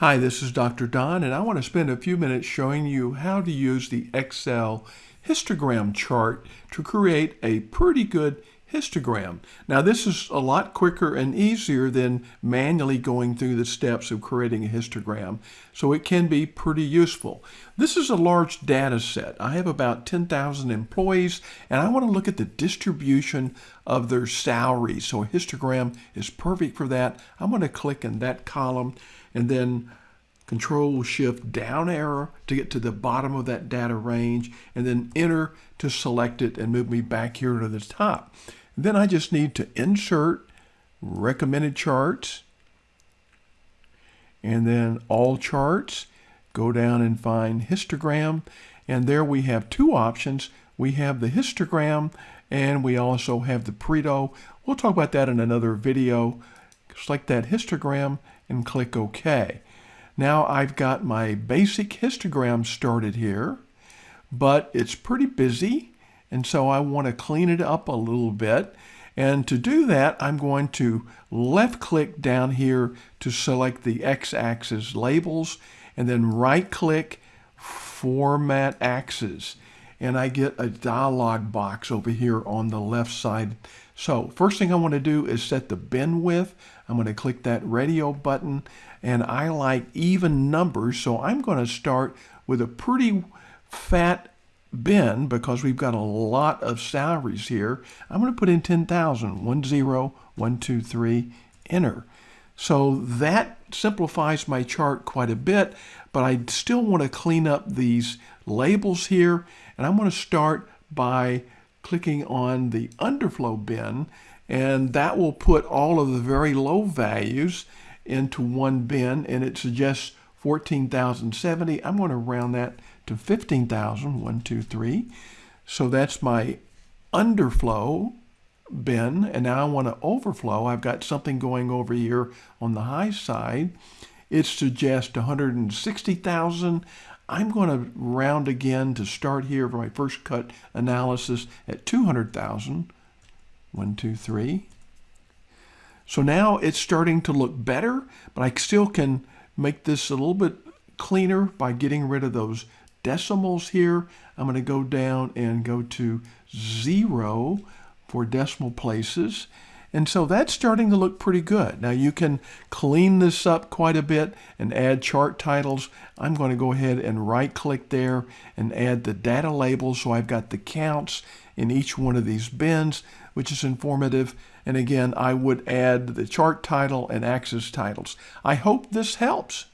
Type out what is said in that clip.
Hi, this is Dr. Don, and I want to spend a few minutes showing you how to use the Excel histogram chart to create a pretty good histogram. Now, this is a lot quicker and easier than manually going through the steps of creating a histogram, so it can be pretty useful. This is a large data set. I have about 10,000 employees, and I want to look at the distribution of their salaries. So a histogram is perfect for that. I'm going to click in that column and then control shift down arrow to get to the bottom of that data range and then enter to select it and move me back here to the top. Then I just need to insert recommended charts and then all charts go down and find histogram and there we have two options. We have the histogram and we also have the Pareto. We'll talk about that in another video. Select that histogram and click OK. Now I've got my basic histogram started here, but it's pretty busy, and so I want to clean it up a little bit. And to do that, I'm going to left click down here to select the x-axis labels, and then right click Format Axes. And I get a dialog box over here on the left side. So first thing I want to do is set the bin width. I'm going to click that radio button and I like even numbers so I'm going to start with a pretty fat bin because we've got a lot of salaries here. I'm going to put in 10,000, 1, 0, 1, 2, 3, enter. So that simplifies my chart quite a bit, but I still want to clean up these labels here, and I'm going to start by clicking on the underflow bin and that will put all of the very low values into one bin and it suggests 14,070. I'm going to round that to 15,000, one, two, three. So that's my underflow bin and now I want to overflow. I've got something going over here on the high side. It suggests 160,000. I'm going to round again to start here for my first cut analysis at 200,000. One, two, three. So now it's starting to look better, but I still can make this a little bit cleaner by getting rid of those decimals here. I'm going to go down and go to zero for decimal places. And so that's starting to look pretty good. Now you can clean this up quite a bit and add chart titles. I'm going to go ahead and right click there and add the data labels so I've got the counts in each one of these bins, which is informative. And again, I would add the chart title and axis titles. I hope this helps.